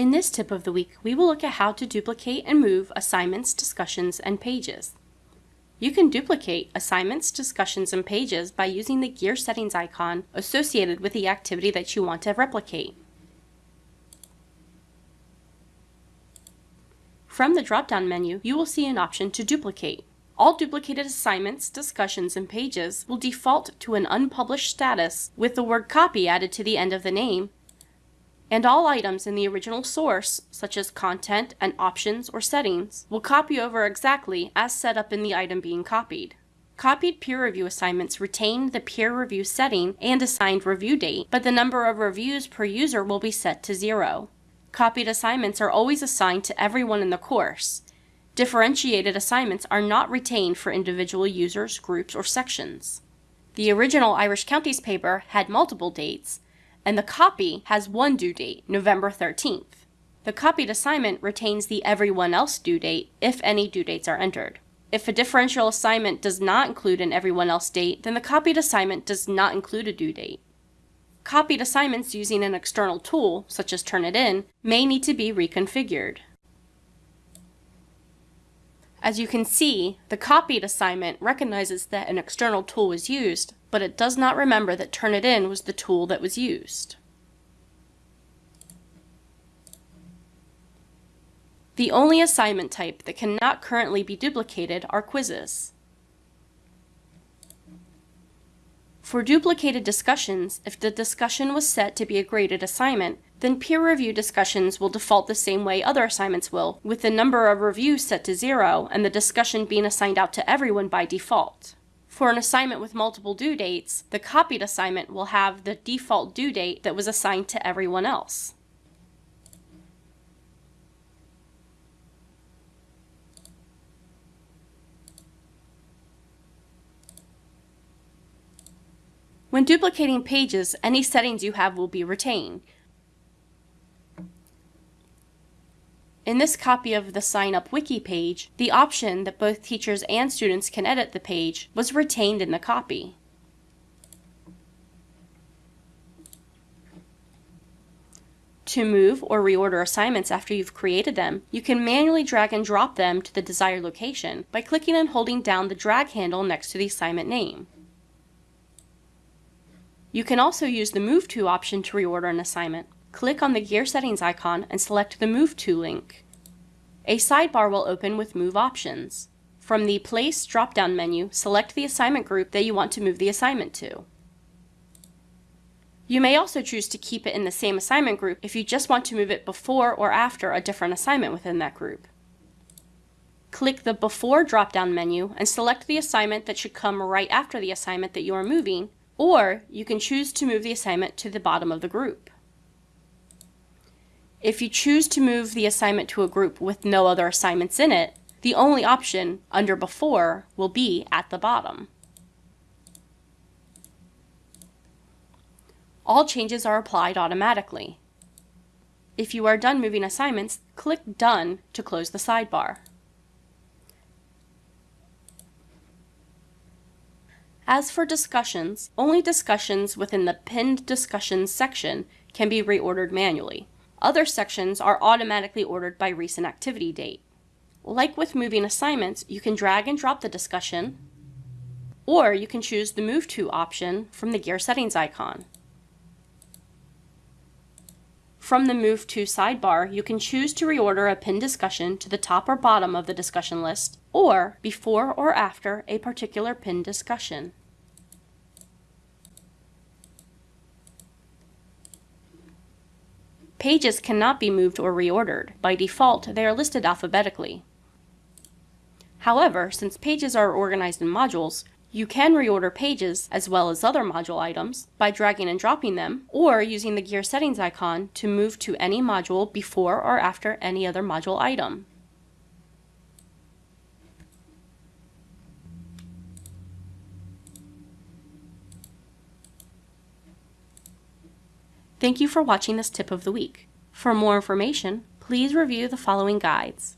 In this tip of the week, we will look at how to duplicate and move assignments, discussions, and pages. You can duplicate assignments, discussions, and pages by using the gear settings icon associated with the activity that you want to replicate. From the drop-down menu, you will see an option to duplicate. All duplicated assignments, discussions, and pages will default to an unpublished status with the word copy added to the end of the name and all items in the original source, such as content and options or settings, will copy over exactly as set up in the item being copied. Copied peer review assignments retain the peer review setting and assigned review date, but the number of reviews per user will be set to zero. Copied assignments are always assigned to everyone in the course. Differentiated assignments are not retained for individual users, groups, or sections. The original Irish Counties paper had multiple dates, and the copy has one due date, November 13th. The copied assignment retains the everyone else due date if any due dates are entered. If a differential assignment does not include an everyone else date, then the copied assignment does not include a due date. Copied assignments using an external tool, such as Turnitin, may need to be reconfigured. As you can see, the copied assignment recognizes that an external tool was used, but it does not remember that Turnitin was the tool that was used. The only assignment type that cannot currently be duplicated are quizzes. For duplicated discussions, if the discussion was set to be a graded assignment, then peer review discussions will default the same way other assignments will, with the number of reviews set to zero and the discussion being assigned out to everyone by default. For an assignment with multiple due dates, the copied assignment will have the default due date that was assigned to everyone else. When duplicating pages, any settings you have will be retained. In this copy of the Sign Up Wiki page, the option that both teachers and students can edit the page was retained in the copy. To move or reorder assignments after you've created them, you can manually drag and drop them to the desired location by clicking and holding down the drag handle next to the assignment name. You can also use the Move To option to reorder an assignment click on the Gear Settings icon and select the Move To link. A sidebar will open with Move options. From the Place drop-down menu, select the assignment group that you want to move the assignment to. You may also choose to keep it in the same assignment group if you just want to move it before or after a different assignment within that group. Click the Before drop-down menu and select the assignment that should come right after the assignment that you are moving, or you can choose to move the assignment to the bottom of the group. If you choose to move the assignment to a group with no other assignments in it, the only option under Before will be at the bottom. All changes are applied automatically. If you are done moving assignments, click Done to close the sidebar. As for discussions, only discussions within the Pinned Discussions section can be reordered manually. Other sections are automatically ordered by recent activity date. Like with moving assignments, you can drag and drop the discussion, or you can choose the Move To option from the Gear Settings icon. From the Move To sidebar, you can choose to reorder a pinned discussion to the top or bottom of the discussion list, or before or after a particular pinned discussion. Pages cannot be moved or reordered. By default, they are listed alphabetically. However, since pages are organized in modules, you can reorder pages as well as other module items by dragging and dropping them or using the gear settings icon to move to any module before or after any other module item. Thank you for watching this tip of the week. For more information, please review the following guides.